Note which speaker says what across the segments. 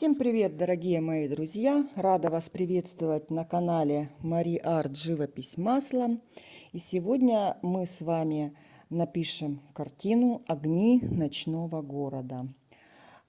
Speaker 1: Всем привет, дорогие мои друзья! Рада вас приветствовать на канале Мари Арт Живопись маслом. И сегодня мы с вами напишем картину «Огни ночного города».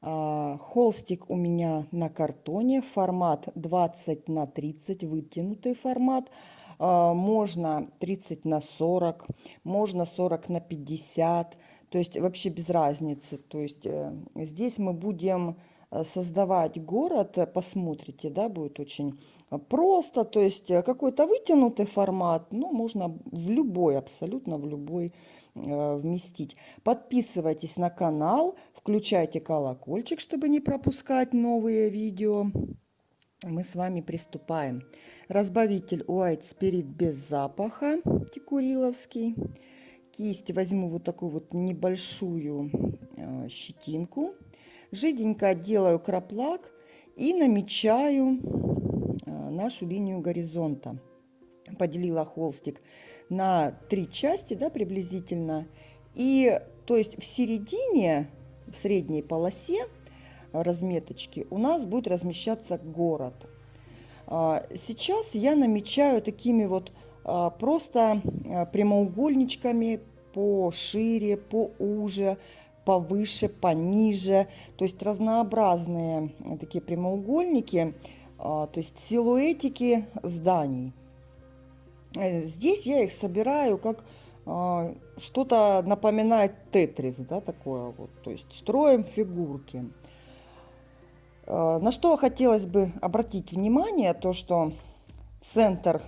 Speaker 1: А, холстик у меня на картоне, формат 20 на 30, вытянутый формат. А, можно 30 на 40, можно 40 на 50, то есть вообще без разницы. То есть э, здесь мы будем создавать город, э, посмотрите, да, будет очень э, просто, то есть какой-то вытянутый формат, ну, можно в любой, абсолютно в любой вместить. Подписывайтесь на канал, включайте колокольчик, чтобы не пропускать новые видео. Мы с вами приступаем. Разбавитель White Spirit без запаха, текуриловский. Кисть возьму вот такую вот небольшую щетинку жиденько делаю краплак и намечаю а, нашу линию горизонта. Поделила холстик на три части, да, приблизительно. И то есть в середине, в средней полосе разметочки у нас будет размещаться город. А, сейчас я намечаю такими вот а, просто прямоугольничками пошире, поуже, повыше, пониже, то есть разнообразные такие прямоугольники, а, то есть силуэтики зданий. Э, здесь я их собираю как а, что-то напоминает тетрис, да, такое вот, то есть строим фигурки. А, на что хотелось бы обратить внимание, то что центр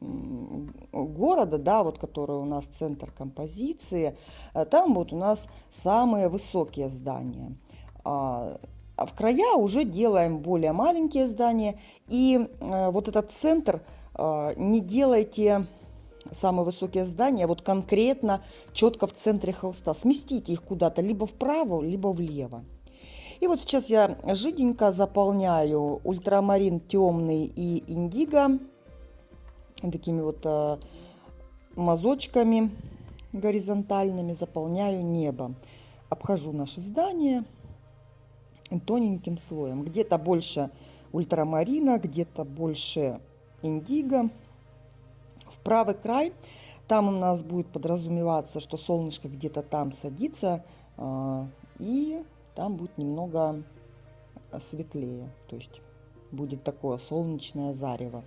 Speaker 1: города, да, вот который у нас центр композиции, э, там вот у нас самые высокие здания. А, а в края уже делаем более маленькие здания. И э, вот этот центр э, не делайте самые высокие здания, вот конкретно четко в центре холста. Сместите их куда-то либо вправо, либо влево. И вот сейчас я жиденько заполняю ультрамарин темный и индиго такими вот а, мазочками горизонтальными заполняю небо. Обхожу наше здание тоненьким слоем. Где-то больше ультрамарина, где-то больше индиго. В правый край там у нас будет подразумеваться, что солнышко где-то там садится, а, и там будет немного светлее. То есть будет такое солнечное зарево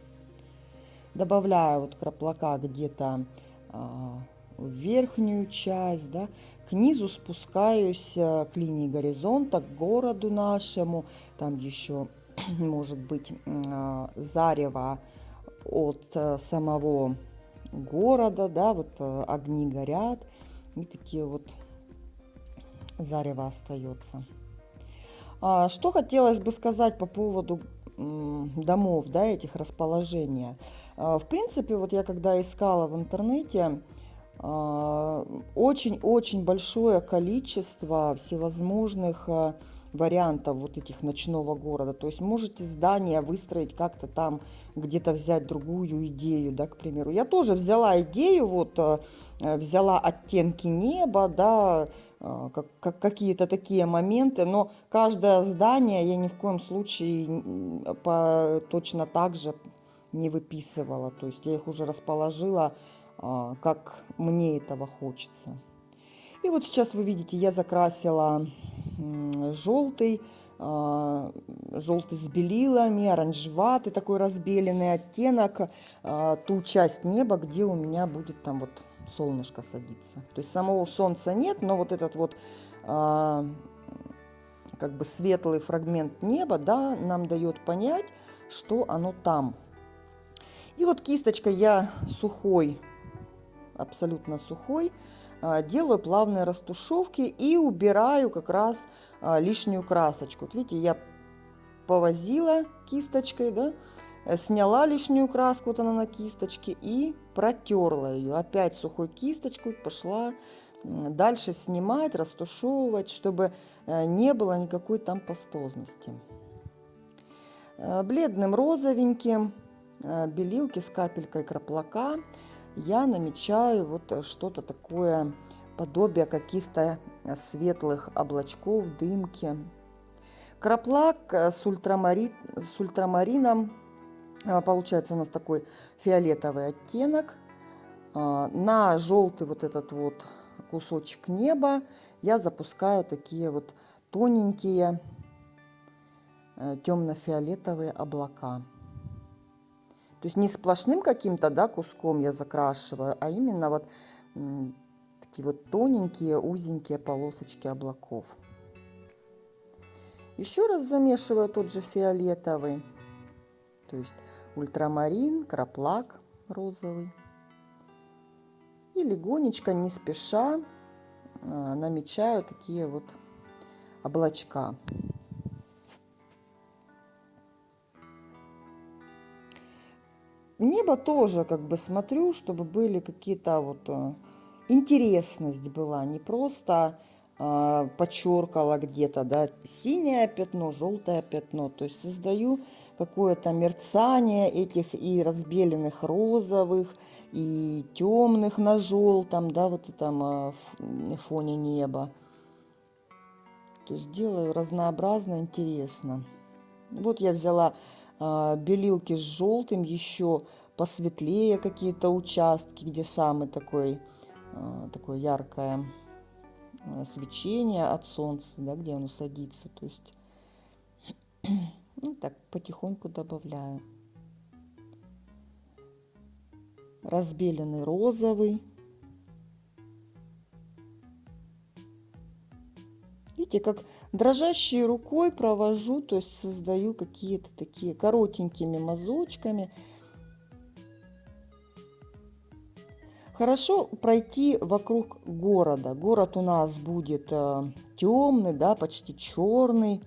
Speaker 1: добавляю вот краплака где-то а, в верхнюю часть, да, к низу спускаюсь а, к линии горизонта, к городу нашему, там еще может быть а, зарево от а, самого города, да, вот а, огни горят, и такие вот зарево остается. А, что хотелось бы сказать по поводу домов, да, этих расположения. А, в принципе, вот я когда искала в интернете, а, очень-очень большое количество всевозможных а, вариантов вот этих ночного города. То есть можете здание выстроить как-то там, где-то взять другую идею, да, к примеру. Я тоже взяла идею, вот взяла оттенки неба, да, как, как какие-то такие моменты, но каждое здание я ни в коем случае по, точно так же не выписывала. То есть я их уже расположила, а, как мне этого хочется. И вот сейчас вы видите, я закрасила желтый, а, желтый с белилами, оранжеватый такой разбеленный оттенок, ту часть неба, где у меня будет там вот солнышко садится. То есть самого солнца нет, но вот этот вот а, как бы светлый фрагмент неба, да, нам дает понять, что оно там. И вот кисточкой я сухой, абсолютно сухой, а, делаю плавные растушевки и убираю как раз а, лишнюю красочку. Вот видите, я повозила кисточкой, да, сняла лишнюю краску, вот она на кисточке, и протерла ее. Опять сухой кисточкой пошла дальше снимать, растушевывать, чтобы э, не было никакой там пастозности. Э, бледным розовеньким белилки с капелькой краплака я намечаю вот что-то такое, подобие каких-то светлых облачков, дымки. Краплак с, ультрамари... с ультрамарином. Получается у нас такой фиолетовый оттенок. На желтый вот этот вот кусочек неба я запускаю такие вот тоненькие э, темно-фиолетовые облака. То есть не сплошным каким-то да, куском я закрашиваю, а именно вот такие вот тоненькие, узенькие полосочки облаков. Еще раз замешиваю тот же фиолетовый, то есть ультрамарин, краплак розовый. И легонечко, не спеша, а, намечаю такие вот облачка. Небо тоже как бы смотрю, чтобы были какие-то вот а, интересность была, не просто э, подчеркала где-то, да, синее пятно, желтое пятно, то есть создаю какое-то мерцание этих и разбеленных розовых, и темных на желтом, да, вот этом э, фоне неба. То есть делаю разнообразно, интересно. Вот я взяла э, белилки с желтым, еще посветлее какие-то участки, где самый такой такое яркое свечение от солнца, да, где оно садится. То есть, ну, так потихоньку добавляю. Разбеленный розовый. Видите, как дрожащей рукой провожу, то есть создаю какие-то такие коротенькими мазочками – Хорошо пройти вокруг города. Город у нас будет э, темный, да, почти черный.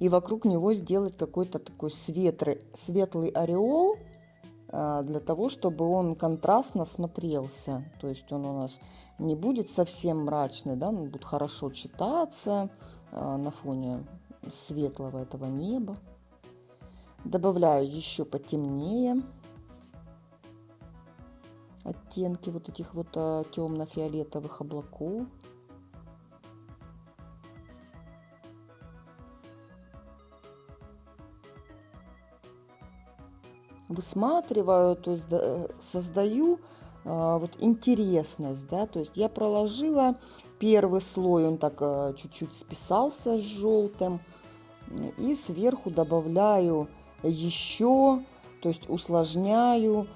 Speaker 1: И вокруг него сделать какой-то такой светлый, светлый ореол, э, для того, чтобы он контрастно смотрелся. То есть он у нас не будет совсем мрачный, да, он будет хорошо читаться э, на фоне светлого этого неба. Добавляю еще потемнее оттенки вот этих вот а, темно-фиолетовых облаков. Высматриваю, то есть да, создаю а, вот интересность, да, то есть я проложила первый слой, он так а, чуть-чуть списался с желтым, и сверху добавляю еще, то есть усложняю,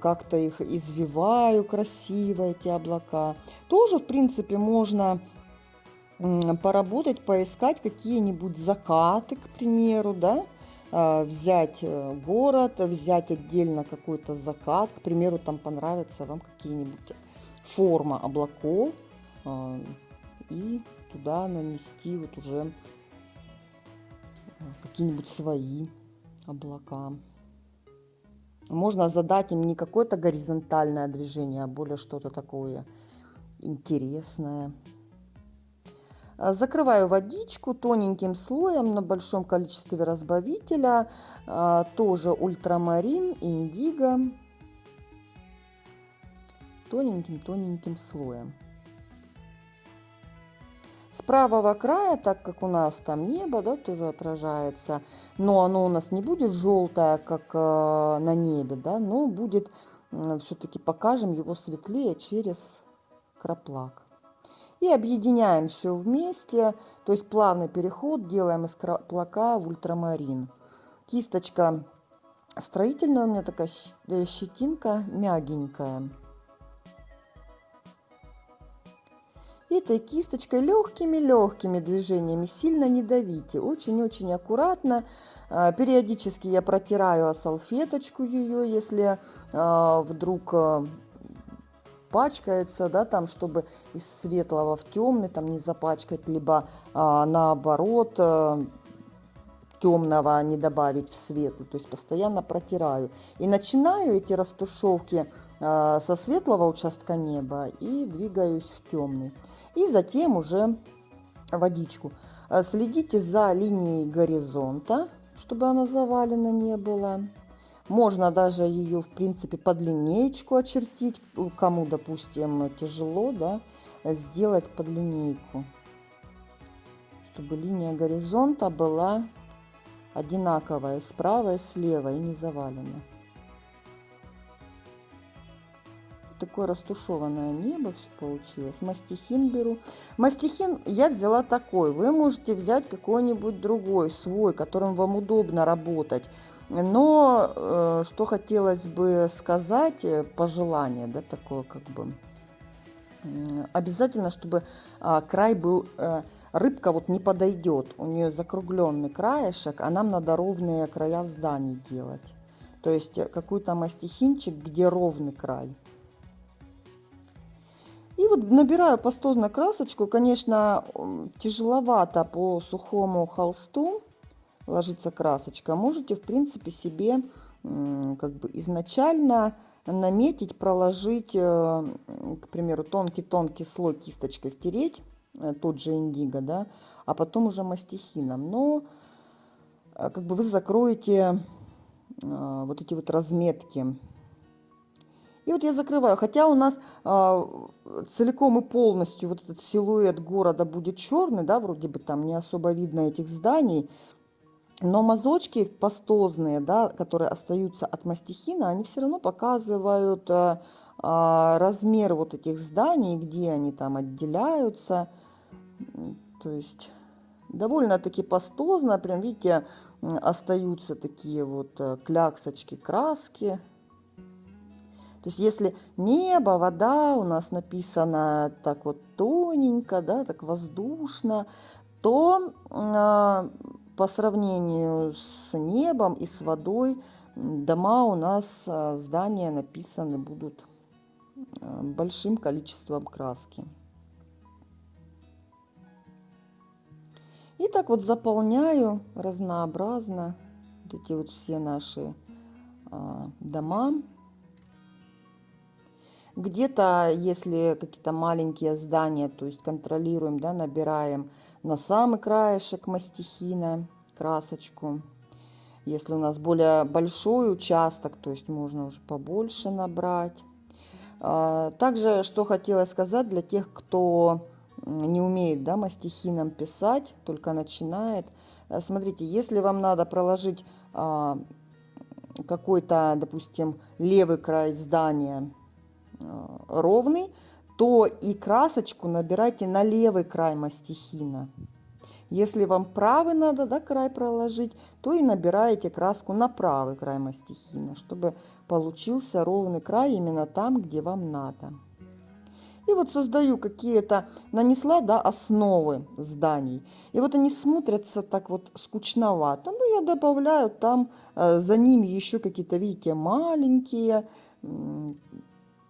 Speaker 1: как-то их извиваю красиво, эти облака. Тоже, в принципе, можно поработать, поискать какие-нибудь закаты, к примеру, да, а, взять э, город, взять отдельно какой-то закат, к примеру, там понравится вам какие-нибудь форма облаков, а, и туда нанести вот уже какие-нибудь свои облака. Можно задать им не какое-то горизонтальное движение, а более что-то такое интересное. А, закрываю водичку тоненьким слоем на большом количестве разбавителя. А, тоже ультрамарин, индиго. Тоненьким-тоненьким слоем. С правого края, так как у нас там небо, да, тоже отражается, но оно у нас не будет желтое, как э, на небе, да, но будет, э, все-таки покажем его светлее через краплак. И объединяем все вместе, то есть плавный переход делаем из краплака в ультрамарин. Кисточка строительная у меня такая э, щетинка мягенькая. Этой кисточкой легкими-легкими движениями, сильно не давите, очень-очень аккуратно. А, периодически я протираю салфеточку ее, если а, вдруг а, пачкается, да, там, чтобы из светлого в темный там не запачкать, либо наоборот темного не добавить в светлый, то есть постоянно протираю. И начинаю эти растушевки со светлого участка неба и двигаюсь в темный. И затем уже водичку. Э, следите за линией горизонта, чтобы она завалена не была. Можно даже ее, в принципе, под линейку очертить, кому, допустим, тяжело, да, сделать под линейку. чтобы линия горизонта была одинаковая справа и слева и не завалена. Такое растушеванное небо все получилось. Мастихин беру. Мастихин я взяла такой. Вы можете взять какой-нибудь другой, свой, которым вам удобно работать. Но э, что хотелось бы сказать, э, пожелание, да, такое как бы, обязательно, чтобы э, край был, э, рыбка вот не подойдет, у нее закругленный краешек, а нам надо ровные края зданий делать. То есть э, какой-то мастихинчик, где ровный край. И вот набираю пастозно красочку, конечно, тяжеловато по сухому холсту, ложится красочка, можете, в принципе, себе как бы изначально наметить, проложить, э, к примеру, тонкий-тонкий слой кисточкой втереть, э, тот же индиго, да, а потом уже мастихином. Но э, как бы вы закроете вот эти вот разметки. И вот я закрываю, хотя у нас целиком и полностью вот этот силуэт города будет черный, да, вроде бы там не особо видно этих зданий, но мазочки пастозные, да, которые остаются от мастихина, они все равно показывают а, а, размер вот этих зданий, где они там отделяются. То есть довольно-таки пастозно, прям видите, остаются такие вот э, кляксочки краски. То есть если небо, вода у нас написано так вот тоненько, да, так воздушно, то э, по сравнению с небом и с водой дома у нас, а, здания написаны будут а, большим количеством краски. И так вот заполняю разнообразно вот эти вот все наши а, дома. Где-то, если какие-то маленькие здания, то есть контролируем, да, набираем на самый краешек мастихина красочку. Если у нас более большой участок, то есть можно уже побольше набрать. А, также, что хотела сказать для тех, кто не умеет да, мастихином писать, только начинает. Э, смотрите, если вам надо проложить а, какой-то, допустим, левый край здания ровный, то и красочку набирайте на левый край мастихина. Если вам правый надо да, край проложить, то и набираете краску на правый край мастихина, чтобы получился ровный край именно там, где вам надо. И вот создаю какие-то, нанесла да, основы зданий. И вот они смотрятся так вот скучновато. Ну, я добавляю там э, за ними еще какие-то, видите, маленькие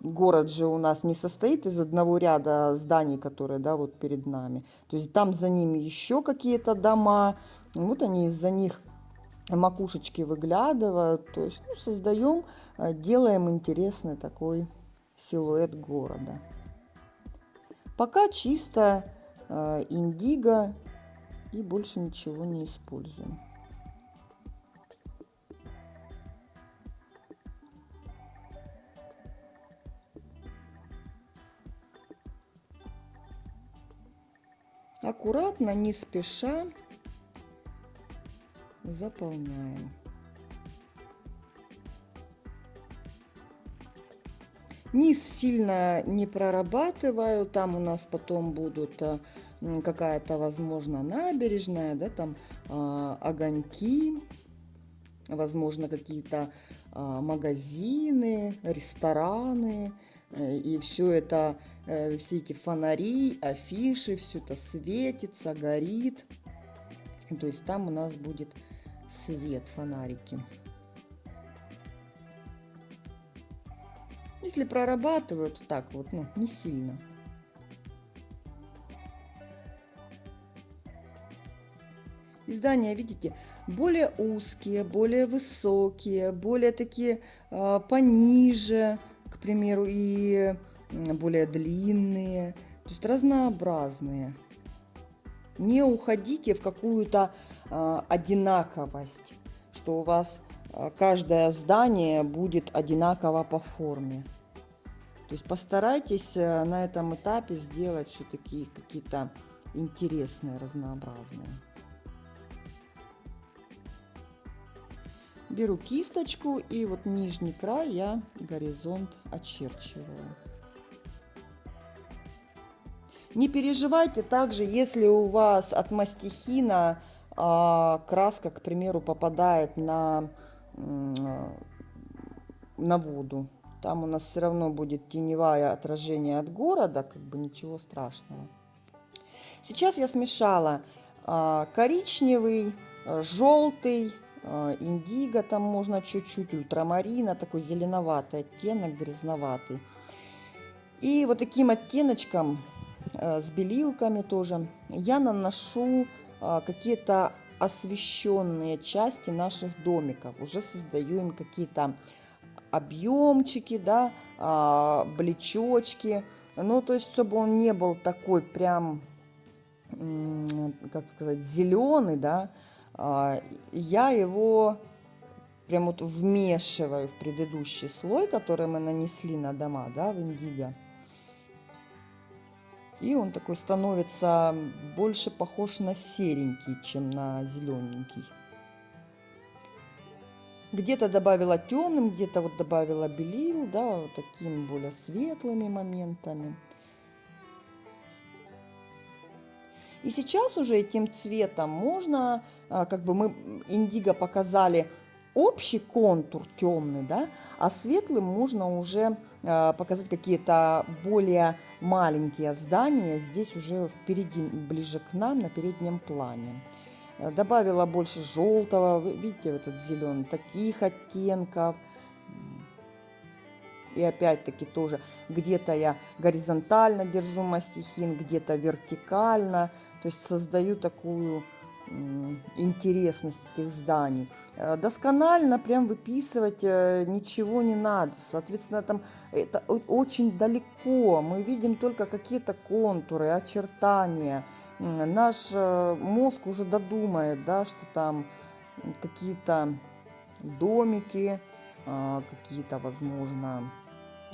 Speaker 1: город же у нас не состоит из одного ряда зданий, которые, да, вот перед нами. То есть там за ними еще какие-то дома, вот они из-за них макушечки выглядывают. То есть ну, создаем, э, делаем интересный такой силуэт города. Пока чисто э, индиго и больше ничего не используем. Аккуратно, не спеша заполняем. Низ сильно не прорабатываю, там у нас потом будут а, какая-то, возможно, набережная, да, там э, огоньки, возможно, какие-то э, магазины, рестораны, Э, и все это, э, все эти фонари, афиши, все это светится, горит. То есть там у нас будет свет, фонарики. Если прорабатывают так вот, ну, не сильно. Издания, видите, более узкие, более высокие, более такие э, пониже примеру, и более длинные, то есть разнообразные. Не уходите в какую-то э, одинаковость, что у вас э, каждое здание будет одинаково по форме. То есть постарайтесь э, на этом этапе сделать все-таки какие-то интересные, разнообразные. Беру кисточку и вот нижний край я горизонт очерчиваю. Не переживайте также, если у вас от мастихина а, краска, к примеру, попадает на, на воду. Там у нас все равно будет теневое отражение от города, как бы ничего страшного. Сейчас я смешала а, коричневый, а, желтый, индиго, там можно чуть-чуть, ультрамарина, такой зеленоватый оттенок, грязноватый. И вот таким оттеночком Э, с белилками тоже, я наношу а, какие-то освещенные части наших домиков. Уже создаю им какие-то объемчики, да, блечочки. Ну, то есть, чтобы он не был такой прям, как сказать, зеленый, да, я его прям вот вмешиваю в предыдущий слой, который мы нанесли на дома, да, в индиго. И он такой становится больше похож на серенький, чем на зелененький. Где-то добавила темным, где-то вот добавила белил, да, вот такими более светлыми моментами. И сейчас уже этим цветом можно, а, как бы мы индиго показали, общий контур темный, да, а светлым можно уже э, показать какие-то более маленькие здания, здесь уже впереди, ближе к нам, на переднем плане. Добавила больше желтого, видите, этот зеленый, таких оттенков. И опять-таки тоже где-то я горизонтально держу мастихин, где-то вертикально. То есть создаю такую интересность этих зданий. Э, досконально прям выписывать э, ничего не надо. Соответственно, там это очень далеко. Мы видим только какие-то контуры, очертания. Наш э, мозг уже додумает, да, что там какие-то домики, какие-то, возможно,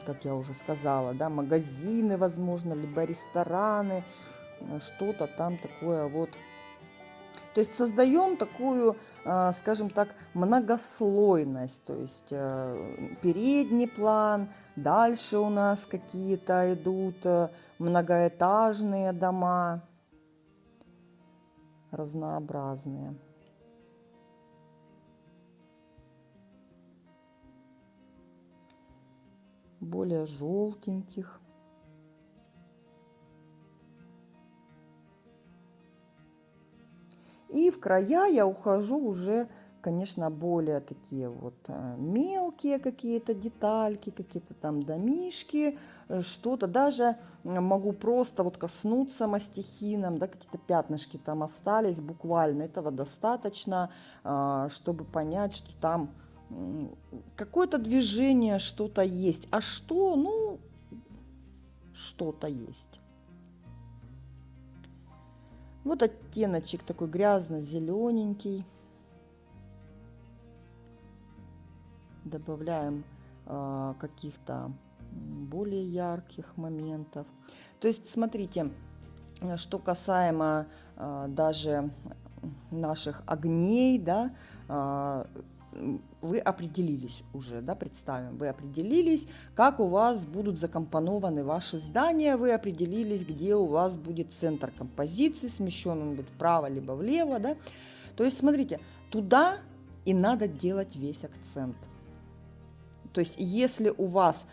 Speaker 1: как я уже сказала, да, магазины, возможно, либо рестораны, что-то там такое вот то есть создаем такую, а, скажем так, многослойность. То есть э, передний план, дальше у нас какие-то идут э, многоэтажные дома, разнообразные. Более желтеньких. И в края я ухожу уже, конечно, более такие вот э, мелкие какие-то детальки, какие-то там домишки, э, что-то. Даже могу просто вот коснуться мастихином, да, какие-то пятнышки там остались, буквально этого достаточно, а, чтобы понять, что там какое-то движение, что-то есть. А что? Ну, что-то есть. Вот оттеночек такой грязно-зелененький. Добавляем э, каких-то более ярких моментов. То есть, смотрите, что касаемо э, даже наших огней, да, э, вы определились уже, да, представим, вы определились, как у вас будут закомпонованы ваши здания, вы определились, где у вас будет центр композиции, смещен он будет вправо либо влево, да. То есть, смотрите, туда и надо делать весь акцент. То есть, если у вас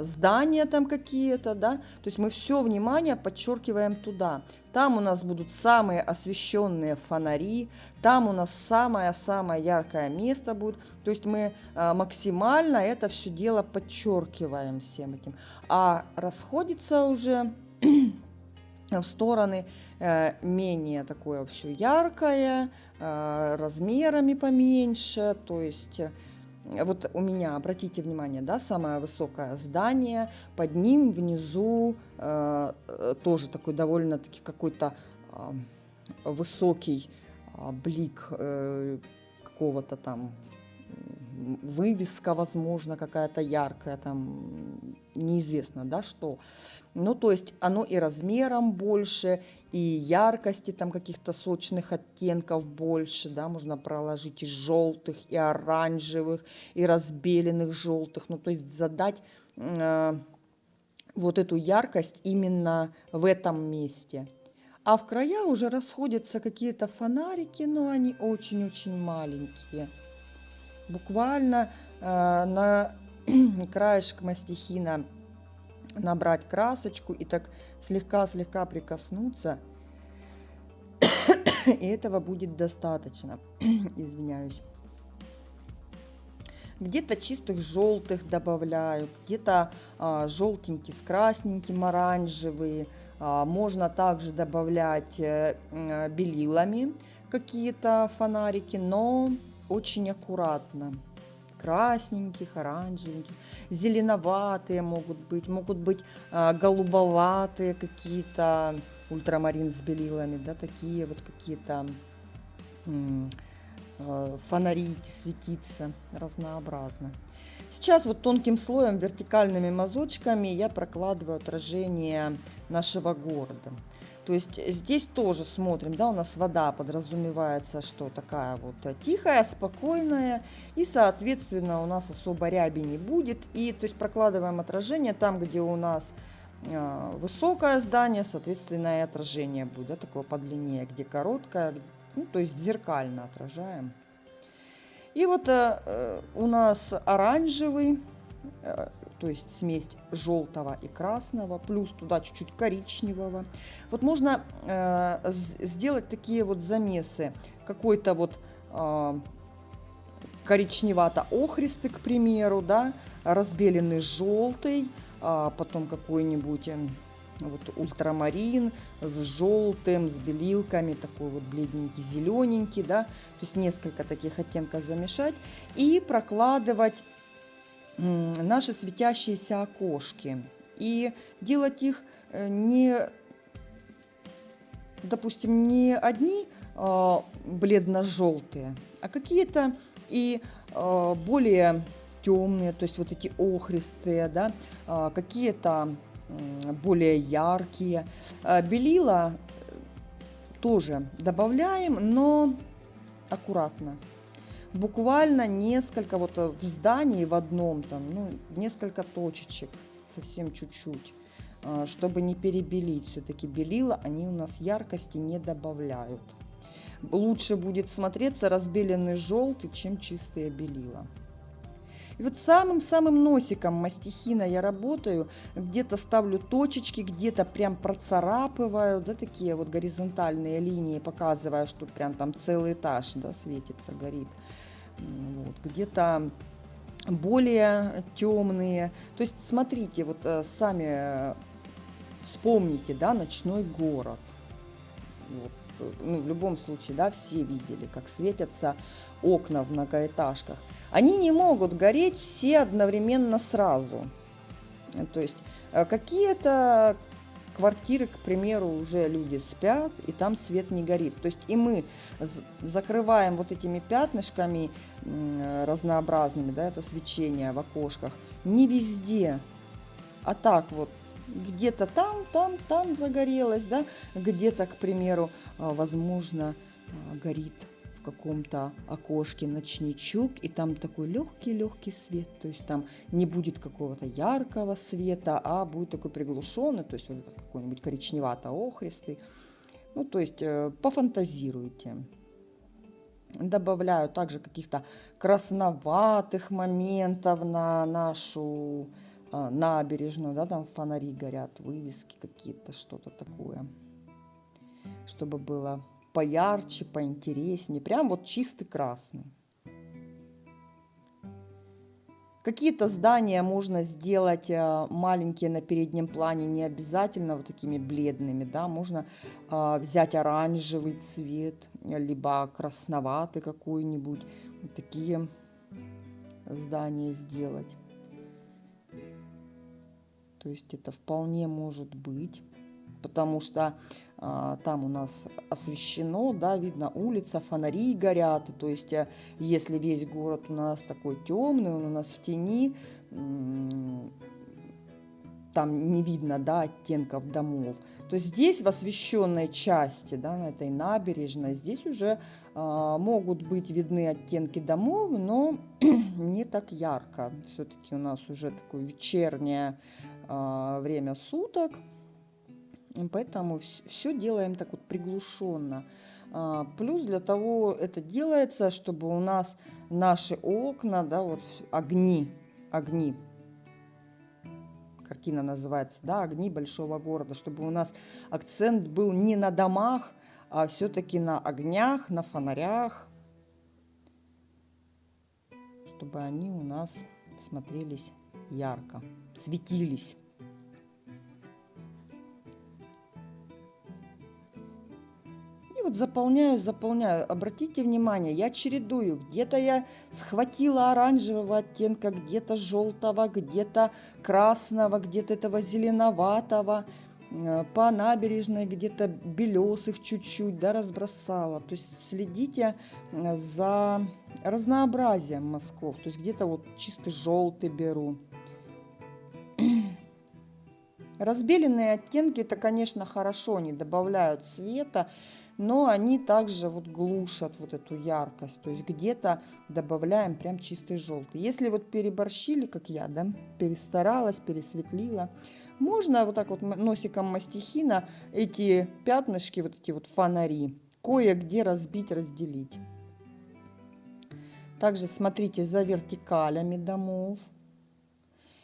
Speaker 1: здания там какие-то, да, то есть мы все внимание подчеркиваем туда. Там у нас будут самые освещенные фонари, там у нас самое-самое яркое место будет. То есть мы э, максимально это все дело подчеркиваем всем этим. А расходится уже в стороны э, менее такое все яркое, э, размерами поменьше, то есть вот у меня, обратите внимание, да, самое высокое здание, под ним внизу э, тоже такой довольно-таки какой-то э, высокий э, блик э, какого-то там вывеска, возможно, какая-то яркая, там неизвестно, да, что. Ну, то есть оно и размером больше, и яркости там каких-то сочных оттенков больше, да, можно проложить и желтых, и оранжевых, и разбеленных желтых, ну, то есть задать э, вот эту яркость именно в этом месте. А в края уже расходятся какие-то фонарики, но они очень-очень маленькие. Буквально э, на краешек мастихина набрать красочку и так слегка-слегка прикоснуться. И этого будет достаточно. Извиняюсь. Где-то чистых желтых добавляю, где-то а, желтенький с красненьким, оранжевые. А, можно также добавлять а, белилами какие-то фонарики, но очень аккуратно красненьких, оранжевеньких, зеленоватые могут быть, могут быть э, голубоватые какие-то ультрамарин с белилами, да, такие вот какие-то э, фонарики светиться разнообразно. Сейчас вот тонким слоем, вертикальными мазочками я прокладываю отражение нашего города. То есть здесь тоже смотрим, да, у нас вода подразумевается, что такая вот тихая, спокойная, и, соответственно, у нас особо ряби не будет. И, то есть, прокладываем отражение там, где у нас э, высокое здание, соответственно, и отражение будет, да, такое подлиннее, где короткое, ну, то есть зеркально отражаем. И вот э, у нас оранжевый, э, то есть смесь желтого и красного, плюс туда чуть-чуть коричневого. Вот можно э, сделать такие вот замесы, какой-то вот э, коричневато-охристый, к примеру, да, разбеленный желтый, а потом какой-нибудь э, вот ультрамарин с желтым, с белилками, такой вот бледненький, зелененький, да, то есть несколько таких оттенков замешать и прокладывать наши светящиеся окошки и делать их э, не, допустим, не одни э, бледно-желтые, а какие-то и э, более темные, то есть вот эти охристые, да, какие-то более яркие. Белила тоже добавляем, но аккуратно буквально несколько, вот э, в здании в одном там, ну, несколько точечек, совсем чуть-чуть, а, чтобы не перебелить. Все-таки белила они у нас яркости не добавляют. Лучше будет смотреться разбеленный желтый, чем чистые белила. И вот самым-самым носиком мастихина я работаю, где-то ставлю точечки, где-то прям процарапываю, да, такие вот горизонтальные линии, показывая, что прям там целый этаж, да, светится, горит. Вот, где-то более темные. То есть смотрите, вот э, сами э, вспомните, да, ночной город. Вот, э, ну, в любом случае, да, все видели, как светятся окна в многоэтажках. Они не могут гореть все одновременно сразу. То есть какие-то квартиры, к примеру, уже люди спят, и там свет не горит. То есть и мы закрываем вот этими пятнышками разнообразными, да, это свечение в окошках, не везде, а так вот, где-то там, там, там загорелось, да, где-то, к примеру, а, возможно, а, горит в каком-то окошке ночничок, и там такой легкий-легкий свет, то есть там не будет какого-то яркого света, а будет такой приглушенный, то есть вот этот какой-нибудь коричневато-охристый. Ну, то есть э, пофантазируйте. Добавляю также каких-то красноватых моментов на нашу а, набережную, да, там фонари горят, вывески какие-то, что-то такое, чтобы было поярче, поинтереснее, прям вот чистый красный. Какие-то здания можно сделать э, маленькие на переднем плане, не обязательно вот такими бледными, да, можно а, взять оранжевый цвет, либо красноватый какой-нибудь, вот такие здания сделать. То есть это вполне может быть, потому что там у нас освещено, да, видно улица, фонари горят, то есть а, если весь город у нас такой темный, он у нас в тени, там не видно, да, оттенков домов, то здесь в освещенной части, да, на этой набережной, здесь уже э, могут быть видны оттенки домов, но не так ярко. Все-таки у нас уже такое вечернее э, время суток, поэтому все делаем так вот приглушенно. Э, плюс для того это делается, чтобы у нас наши окна, да, вот огни, огни картина называется, да, «Огни большого города», чтобы у нас акцент был не на домах, а все-таки на огнях, на фонарях, чтобы они у нас смотрелись ярко, светились. Вот заполняю, заполняю. Обратите внимание, я чередую. Где-то я схватила оранжевого оттенка, где-то желтого, где-то красного, где-то этого зеленоватого. Э, по набережной где-то белесых чуть-чуть, да, разбросала. То есть следите э, за разнообразием мазков. То есть где-то вот чистый желтый беру. Разбеленные оттенки, это, конечно, хорошо, они добавляют цвета, но они также вот глушат вот эту яркость. То есть где-то добавляем прям чистый желтый. Если вот переборщили, как я, да, перестаралась, пересветлила, можно вот так вот носиком мастихина эти пятнышки, вот эти вот фонари, кое-где разбить, разделить. Также смотрите за вертикалями домов.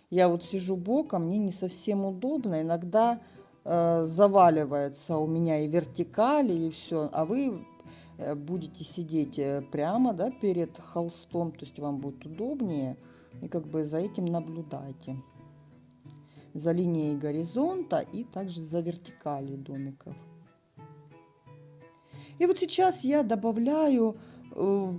Speaker 1: Я вот сижу боком, мне не совсем удобно. Иногда заваливается у меня и вертикали, и все, а вы э, будете сидеть э, прямо да, перед холстом, то есть вам будет удобнее, и как бы за этим наблюдайте. За линией горизонта и также за вертикалью домиков. И вот сейчас я добавляю э,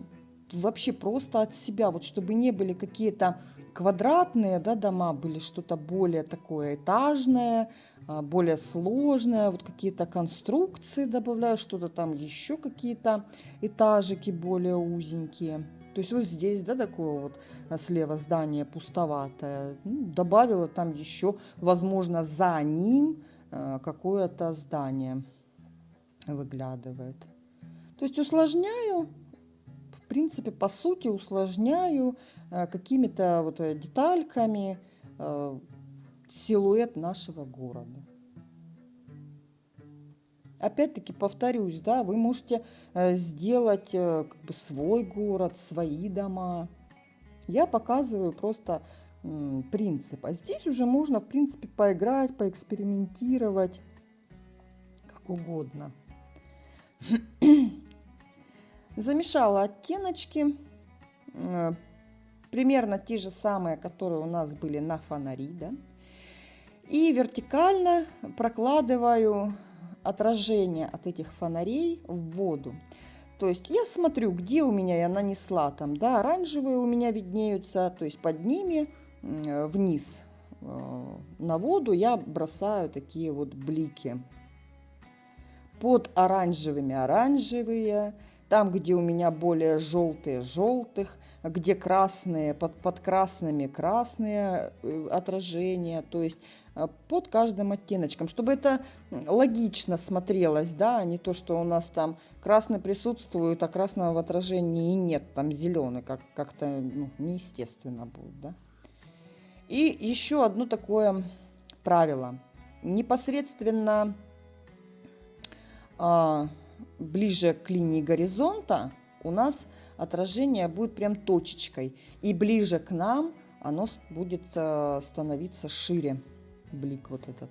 Speaker 1: вообще просто от себя, вот чтобы не были какие-то квадратные да, дома, были что-то более такое этажное, более сложная, вот какие-то конструкции добавляю, что-то там еще какие-то этажики более узенькие. То есть вот здесь, да, такое вот а, слева здание пустоватое. Ну, добавила там еще, возможно, за ним а, какое-то здание выглядывает. То есть усложняю, в принципе, по сути, усложняю какими-то вот детальками, силуэт нашего города. Опять-таки повторюсь, да, вы можете э, сделать э, как бы свой город, свои дома. Я показываю просто принцип. А здесь уже можно, в принципе, поиграть, поэкспериментировать, как угодно. Замешала оттеночки, э, примерно те же самые, которые у нас были на фонари, да. И вертикально прокладываю отражение от этих фонарей в воду. То есть я смотрю, где у меня я нанесла там, да, оранжевые у меня виднеются, то есть под ними вниз э, на воду я бросаю такие вот блики. Под оранжевыми оранжевые, там, где у меня более желтые желтых, где красные, под, под красными красные э, отражения. То есть под каждым оттеночком, чтобы это логично смотрелось, да, а не то, что у нас там красный присутствует, а красного в отражении нет, там зеленый, как, как-то ну, неестественно будет, да. И еще одно такое правило. Непосредственно а, ближе к линии горизонта у нас отражение будет прям точечкой. И ближе к нам оно будет а, становиться шире блик вот этот.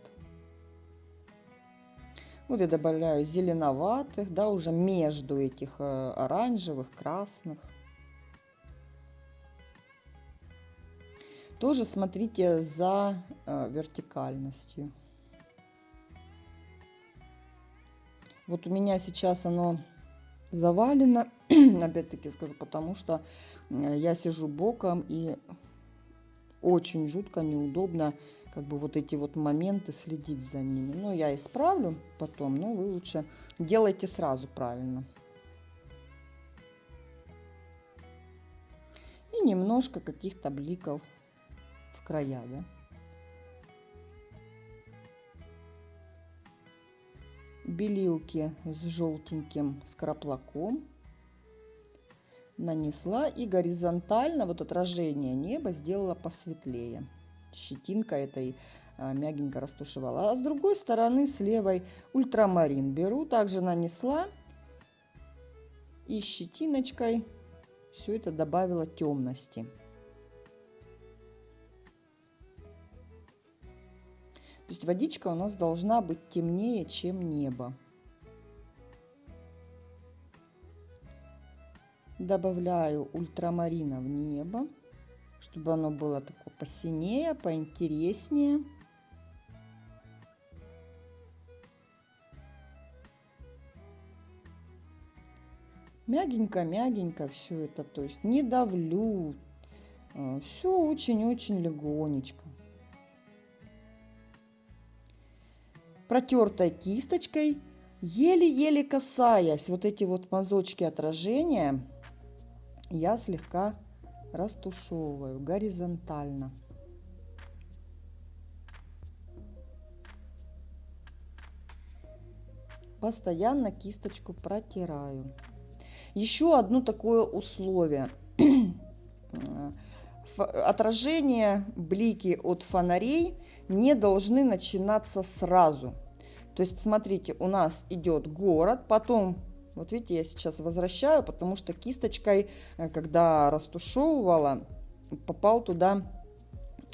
Speaker 1: Вот я добавляю зеленоватых, да, уже между этих э, оранжевых, красных. Тоже смотрите за э, вертикальностью. Вот у меня сейчас оно завалено, опять-таки скажу, потому что э, я сижу боком и очень жутко неудобно как бы вот эти вот моменты, следить за ними. Ну, я исправлю потом, но вы лучше делайте сразу правильно. И немножко каких-то бликов в края, да. белилки с желтеньким скороплаком нанесла и горизонтально вот отражение неба сделала посветлее. Щетинка этой а, мягенько растушевала. А с другой стороны, с левой ультрамарин беру, также нанесла и щетиночкой все это добавила темности. То есть водичка у нас должна быть темнее, чем небо. Добавляю ультрамарина в небо, чтобы оно было такое посинее, поинтереснее. Мягенько-мягенько все это, то есть не давлю. А, все очень-очень легонечко. Протертой кисточкой, еле-еле касаясь вот эти вот мазочки отражения, я слегка растушевываю горизонтально. Постоянно кисточку протираю. Еще одно такое условие. Отражение, блики от фонарей не должны начинаться сразу. То есть, смотрите, у нас идет город, потом, вот видите, я сейчас возвращаю, потому что кисточкой, э, когда растушевывала, попал туда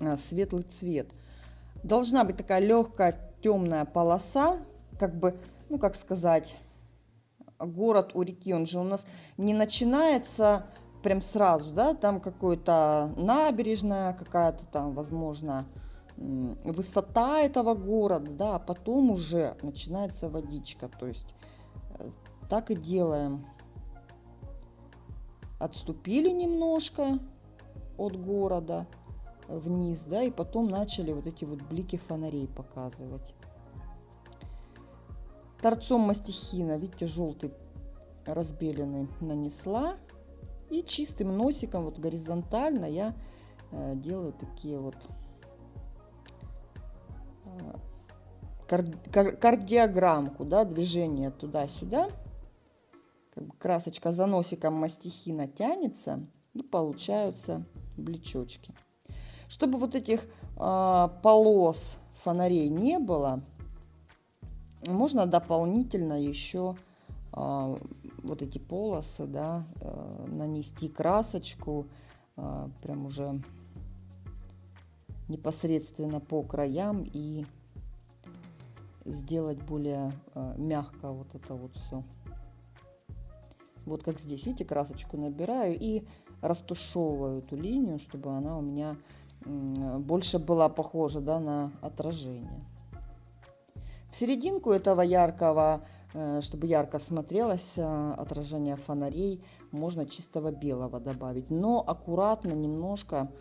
Speaker 1: э, светлый цвет. Должна быть такая легкая темная полоса, как бы, ну как сказать, город у реки, он же у нас не начинается прям сразу, да, там какой-то набережная какая-то там, возможно, высота этого города, да, а потом уже начинается водичка, то есть э, так и делаем. Отступили немножко от города вниз, да, и потом начали вот эти вот блики фонарей показывать торцом мастихина, видите, желтый разбеленный нанесла. И чистым носиком, вот горизонтально я э, делаю такие вот э, кардиограммку, да, движение туда-сюда. Как бы красочка за носиком мастихина тянется, и получаются блечочки. Чтобы вот этих э, полос фонарей не было, можно дополнительно еще а, вот эти полосы, да, а, нанести красочку а, прям уже непосредственно по краям и сделать более а, мягко вот это вот все. Вот как здесь, видите, красочку набираю и растушевываю эту линию, чтобы она у меня больше была похожа да, на отражение. В серединку этого яркого, э, чтобы ярко смотрелось э, отражение фонарей, можно чистого белого добавить. Но аккуратно, немножко,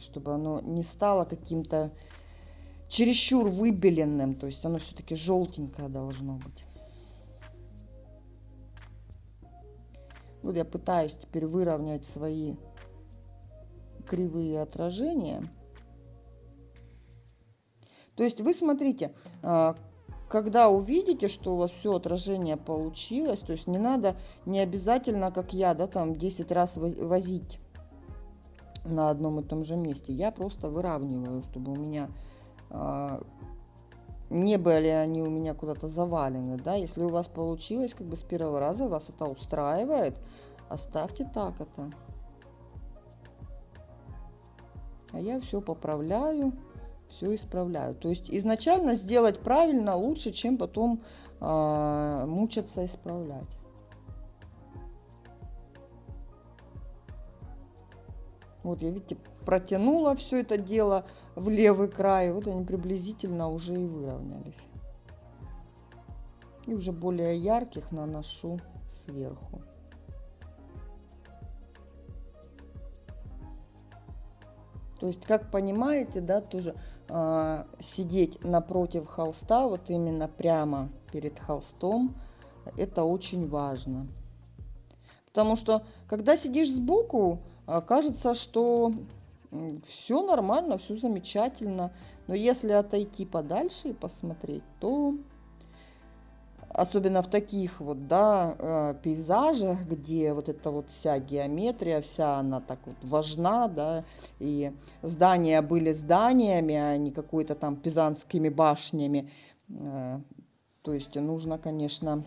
Speaker 1: чтобы оно не стало каким-то чересчур выбеленным. То есть оно все-таки желтенькое должно быть. Вот я пытаюсь теперь выровнять свои кривые отражения. То есть вы смотрите, а, когда увидите, что у вас все отражение получилось, то есть не надо, не обязательно, как я, да, там 10 раз возить на одном и том же месте. Я просто выравниваю, чтобы у меня э, не были они у меня куда-то завалены, да. Если у вас получилось как бы с первого раза, вас это устраивает, оставьте так это. А я все поправляю все исправляю. То есть изначально сделать правильно лучше, чем потом э, мучаться исправлять. Вот я, видите, протянула все это дело в левый край. Вот они приблизительно уже и выровнялись. И уже более ярких наношу сверху. То есть, как понимаете, да, тоже э, сидеть напротив холста, вот именно прямо перед холстом, это очень важно. Потому что, когда сидишь сбоку, э, кажется, что все нормально, все замечательно. Но если отойти подальше и посмотреть, то особенно в таких вот, да, э, пейзажах, где вот эта вот вся геометрия, вся она так вот важна, да, и здания были зданиями, а не какой-то там пизанскими башнями. Э, то есть нужно, конечно,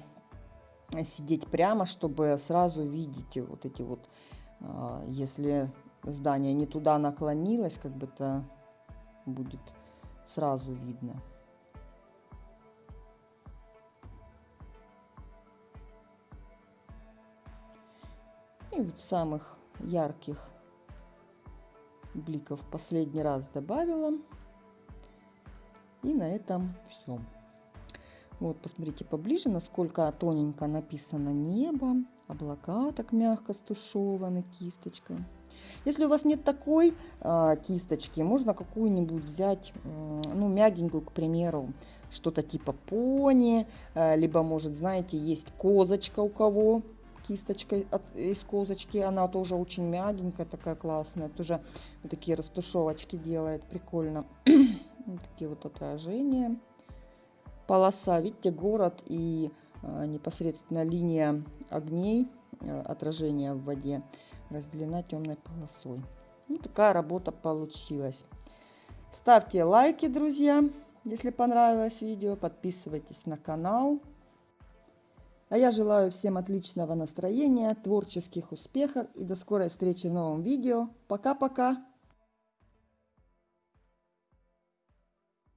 Speaker 1: сидеть прямо, чтобы сразу видеть вот эти вот, э, если здание не туда наклонилось, как бы то будет сразу видно. И вот самых ярких бликов последний раз добавила. И на этом все. Вот, посмотрите поближе, насколько тоненько написано небо. Облака так мягко стушеваны кисточкой. Если у вас нет такой э, кисточки, можно какую-нибудь взять, э, ну, мягенькую, к примеру, что-то типа пони, э, либо, может, знаете, есть козочка у кого, кисточкой от, из козочки. Она тоже очень мягенькая, такая классная. Тоже вот такие растушевочки делает. Прикольно. вот такие вот отражения. Полоса, видите, город и э, непосредственно линия огней, отражения в воде разделена темной полосой. Ну, такая работа получилась. Ставьте лайки, друзья, если понравилось видео. Подписывайтесь на канал. А я желаю всем отличного настроения, творческих успехов и до скорой встречи в новом видео. Пока-пока!